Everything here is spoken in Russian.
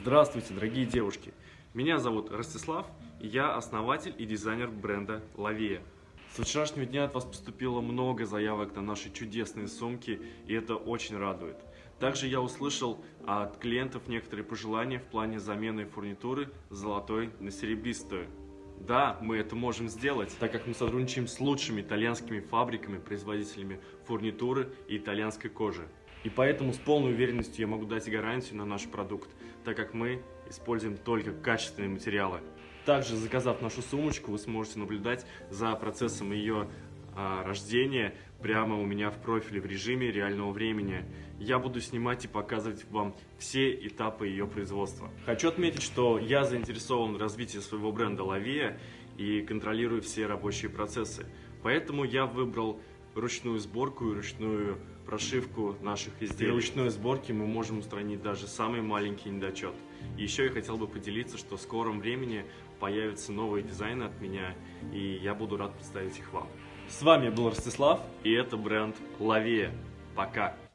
Здравствуйте, дорогие девушки! Меня зовут Ростислав, и я основатель и дизайнер бренда Лавия. С вчерашнего дня от вас поступило много заявок на наши чудесные сумки, и это очень радует. Также я услышал от клиентов некоторые пожелания в плане замены фурнитуры золотой на серебристую. Да, мы это можем сделать, так как мы сотрудничаем с лучшими итальянскими фабриками, производителями фурнитуры и итальянской кожи. И поэтому с полной уверенностью я могу дать гарантию на наш продукт, так как мы используем только качественные материалы. Также, заказав нашу сумочку, вы сможете наблюдать за процессом ее рождения прямо у меня в профиле в режиме реального времени. Я буду снимать и показывать вам все этапы ее производства. Хочу отметить, что я заинтересован в развитии своего бренда Лавия и контролирую все рабочие процессы. Поэтому я выбрал ручную сборку и ручную прошивку наших изделий. При ручной сборке мы можем устранить даже самый маленький недочет. И еще я хотел бы поделиться, что в скором времени появятся новые дизайны от меня, и я буду рад представить их вам. С вами был Ростислав, и это бренд Лавия. Пока!